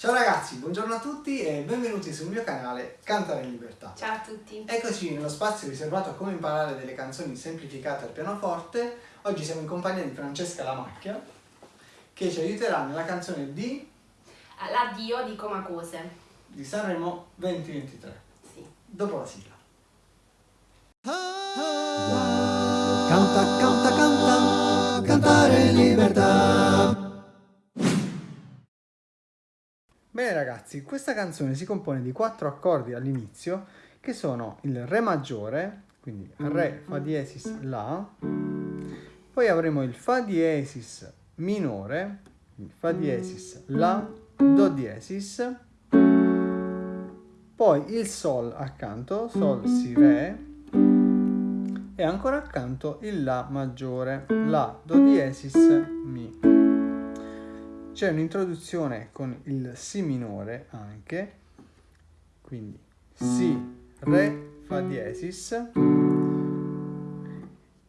Ciao ragazzi, buongiorno a tutti e benvenuti sul mio canale Cantare in Libertà. Ciao a tutti. Eccoci nello spazio riservato a come imparare delle canzoni semplificate al pianoforte. Oggi siamo in compagnia di Francesca Lamacchia che ci aiuterà nella canzone di... L'addio di Comacose. di Sanremo 2023. Sì. Dopo la sigla. Canta, canta, canta, Bene ragazzi, questa canzone si compone di quattro accordi all'inizio che sono il Re maggiore, quindi Re, Fa diesis, La, poi avremo il Fa diesis minore, Fa diesis, La, Do diesis, poi il Sol accanto, Sol, Si, Re, e ancora accanto il La maggiore, La, Do diesis, Mi. C'è un'introduzione con il Si minore anche, quindi Si, Re, Fa diesis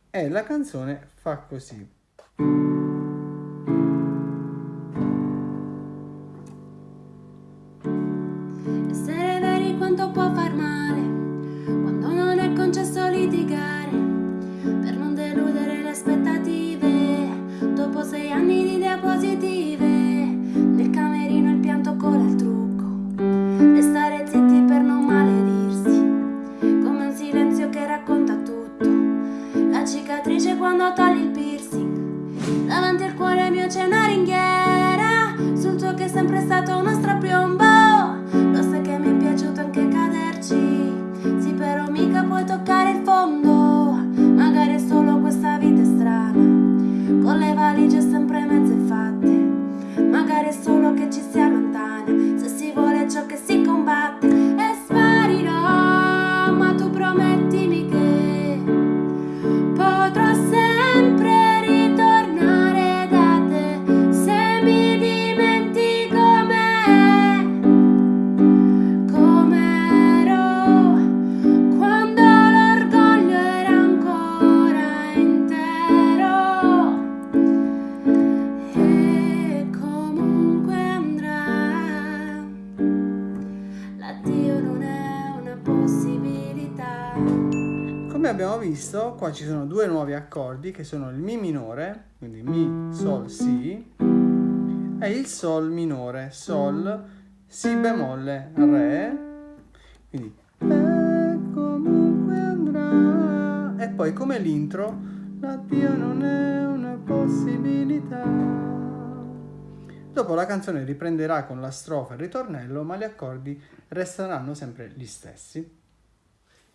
e la canzone fa così. C'è una ringhiera sul tuo che è sempre stato uno strapiombo. Lo sai che mi è piaciuto anche caderci. Sì però mica puoi toccare il fondo. Magari è solo questa vita strana. Con le valigie sempre mezze fatte. Magari è solo che ci si allontana Se si vuole ciò che si combatte. E sparirò Ma tu promettimi che Potrò sempre Come abbiamo visto, qua ci sono due nuovi accordi che sono il Mi minore, quindi Mi, Sol, Si, e il Sol minore, Sol, Si bemolle, Re, quindi comunque andrà. E poi come l'intro, l'addio non è una possibilità. Dopo la canzone riprenderà con la strofa e il ritornello, ma gli accordi resteranno sempre gli stessi.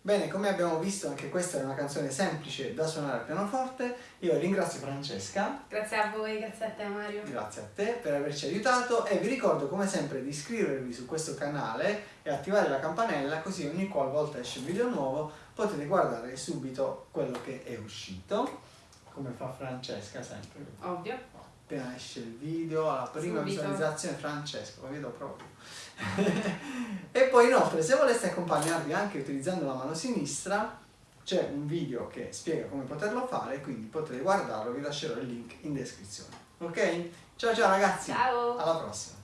Bene, come abbiamo visto anche questa è una canzone semplice da suonare al pianoforte. Io ringrazio Francesca, Grazie a voi, grazie a te Mario. grazie a te per averci aiutato e vi ricordo come sempre di iscrivervi su questo canale e attivare la campanella così ogni qualvolta esce un video nuovo potete guardare subito quello che è uscito, come fa Francesca sempre. Ovvio. Appena esce il video, alla prima Subito. visualizzazione Francesco, lo vedo proprio. e poi inoltre se voleste accompagnarvi anche utilizzando la mano sinistra c'è un video che spiega come poterlo fare, quindi potete guardarlo, vi lascerò il link in descrizione. Ok? Ciao ciao ragazzi! Ciao. Alla prossima!